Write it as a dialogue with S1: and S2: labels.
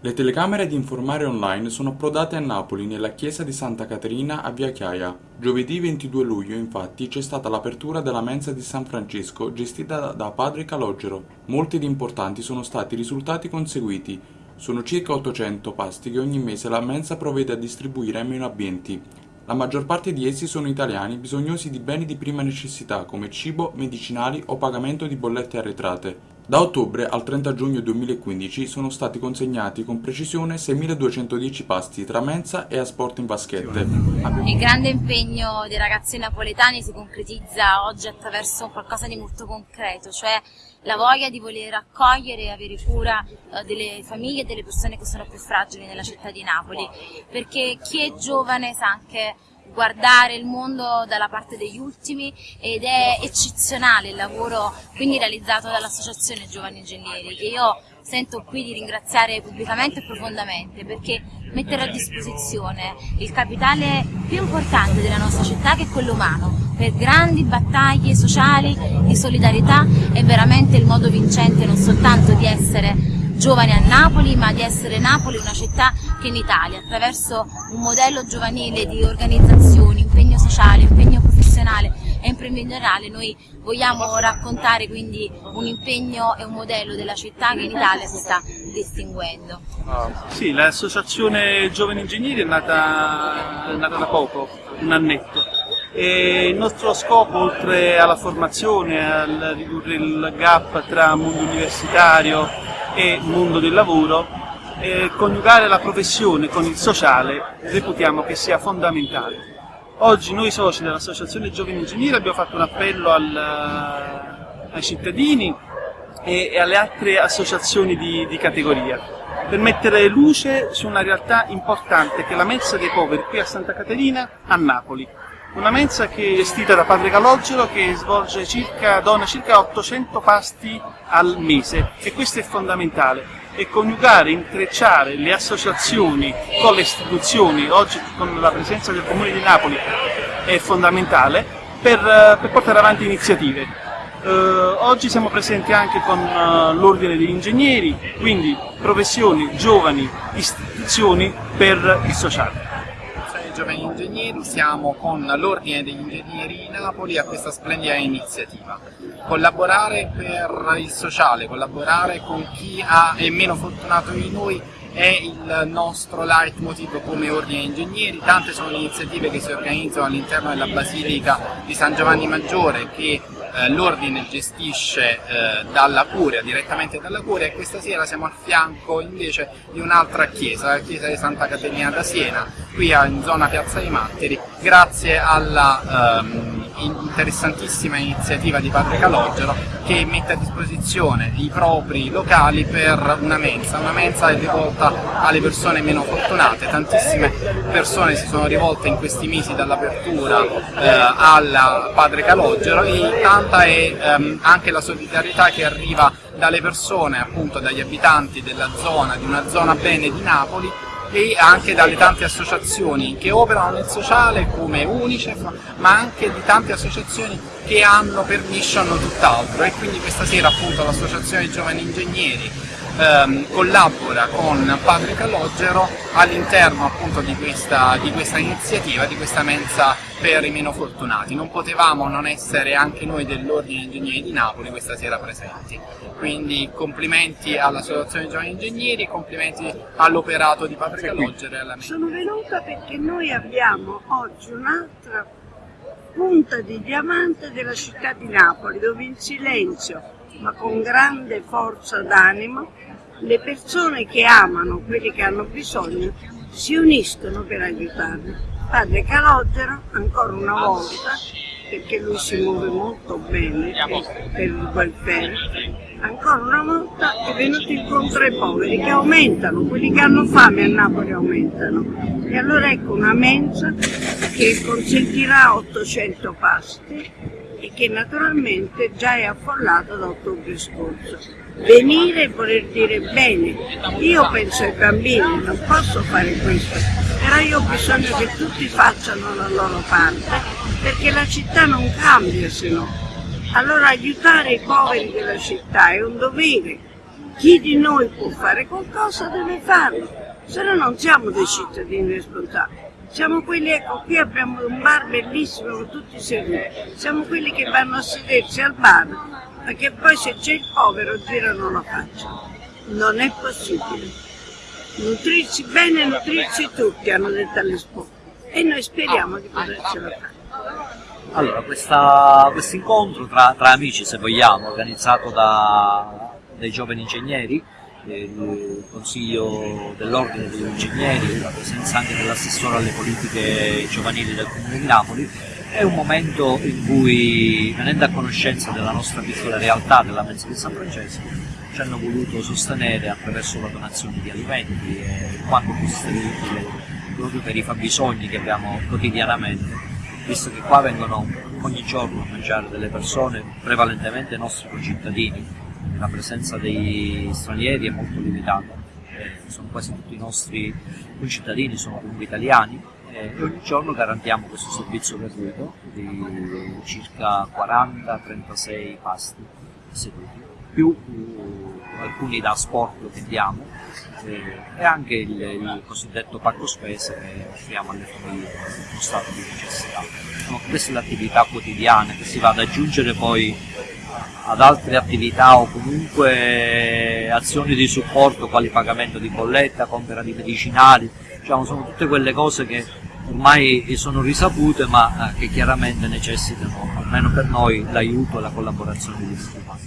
S1: Le telecamere di Informare Online sono approdate a Napoli, nella chiesa di Santa Caterina a Via Chiaia. Giovedì 22 luglio, infatti, c'è stata l'apertura della mensa di San Francesco, gestita da padre Calogero. Molti ed importanti sono stati i risultati conseguiti. Sono circa 800 pasti che ogni mese la mensa provvede a distribuire ai meno abbienti. La maggior parte di essi sono italiani bisognosi di beni di prima necessità come cibo, medicinali o pagamento di bollette arretrate. Da ottobre al 30 giugno 2015 sono stati consegnati con precisione 6.210 pasti tra mensa e asporto in vaschette.
S2: Il grande impegno dei ragazzi napoletani si concretizza oggi attraverso qualcosa di molto concreto, cioè la voglia di voler accogliere e avere cura eh, delle famiglie e delle persone che sono più fragili nella città di Napoli, perché chi è giovane sa anche guardare il mondo dalla parte degli ultimi ed è eccezionale il lavoro quindi realizzato dall'Associazione Giovani Ingegneri che io sento qui di ringraziare pubblicamente e profondamente perché mettere a disposizione il capitale più importante della nostra città che è quello umano per grandi battaglie sociali di solidarietà è veramente il modo vincente non soltanto di essere giovani a Napoli ma di essere Napoli una città che in Italia attraverso un modello giovanile di organizzazione, impegno sociale, impegno professionale e imprenditoriale noi vogliamo raccontare quindi un impegno e un modello della città che in Italia si sta distinguendo.
S3: Sì, l'associazione Giovani Ingegneri è nata, è nata da poco, un annetto. E il nostro scopo, oltre alla formazione, a ridurre il gap tra mondo universitario e mondo del lavoro, eh, coniugare la professione con il sociale reputiamo che sia fondamentale. Oggi noi soci dell'Associazione Giovani Ingegneri abbiamo fatto un appello al, eh, ai cittadini e, e, alle altre associazioni di, di categoria per mettere luce su una realtà importante che è la mensa dei poveri qui a Santa Caterina a Napoli. Una mensa che è gestita da padre Calogero che svolge circa, dona circa 800 pasti al mese. E questo è fondamentale. E coniugare, intrecciare le associazioni con le istituzioni, oggi con la presenza del Comune di Napoli è fondamentale per, eh, per portare avanti iniziative. Eh, oggi siamo presenti anche con uh, l'Ordine degli Ingegneri, quindi professioni, giovani, istituzioni per il sociale
S4: giovani ingegneri siamo con l'Ordine degli Ingegneri di Napoli a questa splendida iniziativa. Collaborare per il sociale, collaborare con chi ha, è meno fortunato di noi è il nostro leitmotiv come ordine ingegneri, tante sono le iniziative che si organizzano all'interno della Basilica di San Giovanni Maggiore che eh, l'ordine gestisce eh, dalla Curia, direttamente dalla Curia e questa sera siamo a fianco invece di un'altra chiesa, la chiesa di Santa Caterina da Siena, qui in zona Piazza dei Matteri, grazie alla ehm, interessantissima iniziativa di Padre Calogero che mette a disposizione i propri locali per una mensa, una mensa rivolta alle persone meno fortunate, tantissime persone si sono rivolte in questi mesi dall'apertura eh, al Padre Calogero e tanta è ehm, anche la solidarietà che arriva dalle persone, appunto dagli abitanti della zona, di una zona bene di Napoli e anche dalle tante associazioni che operano nel sociale come Unicef, ma anche di tante associazioni che hanno per mission tutt'altro. E quindi questa sera appunto l'associazione Giovani Ingegneri ehm, collabora con Padre Calogero all'interno appunto di questa, di questa iniziativa, di questa mensa per i meno fortunati. Non potevamo non essere anche noi dell'Ordine Ingegneri di Napoli questa sera presenti. Quindi complimenti all'Associazione Giovani Ingegneri complimenti all'operato di Padre Calogero e alla mensa.
S5: Sono venuta perché noi abbiamo oggi un'altra punta di diamante della città di Napoli, dove in silenzio ma con grande forza d'animo le persone che amano quelli che hanno bisogno si uniscono per aiutarli. Padre Calogero, ancora una volta, perché lui si muove molto bene per il welfare, ancora una volta è venuto incontro ai poveri che aumentano, quelli che hanno fame a Napoli aumentano. E allora ecco una mensa che consentirà 800 pasti e che naturalmente già è affollato da ottobre scorso. Venire voler dire bene, io penso ai bambini, non posso fare questo, però io ho bisogno che tutti facciano la loro parte perché la città non cambia se no. Allora aiutare i poveri della città è un dovere chi di noi può fare qualcosa deve farlo, se no non siamo dei cittadini responsabili. Siamo quelli, ecco, qui abbiamo un bar bellissimo con tutti seduti, siamo quelli che vanno a sedersi al bar, perché poi se c'è il povero girano la faccia. Non è possibile. Nutrirsi bene e nutrirsi tutti, hanno detto alle scuole. E noi speriamo di potercela fare.
S6: Allora, questo incontro tra, tra, amici, se vogliamo, organizzato da, dai giovani ingegneri, il Consiglio dell'Ordine degli Ingegneri, la presenza anche dell'assessore alle politiche giovanili del Comune di Napoli, è un momento in cui, venendo a conoscenza della nostra piccola realtà della Mensa di San Francesco, ci hanno voluto sostenere attraverso la donazione di alimenti e quanto possibile proprio per i fabbisogni che abbiamo quotidianamente visto che qua vengono ogni giorno a mangiare delle persone, prevalentemente nostri concittadini, la presenza dei stranieri è molto limitata, eh, sono quasi tutti i nostri concittadini, sono comunque italiani eh, e ogni giorno garantiamo questo servizio gratuito di circa 40-36 pasti seduti, più uh, alcuni da sport che diamo eh, e anche il, il, cosiddetto pacco spese che offriamo alle famiglie in stato di necessità. Sono queste le attività quotidiane che si va ad aggiungere poi ad altre attività o comunque azioni di supporto quali pagamento di bolletta, compra di medicinali, diciamo, sono tutte quelle cose che ormai sono risapute ma eh, che chiaramente necessitano, almeno per noi, l'aiuto e la collaborazione di tutti quanti.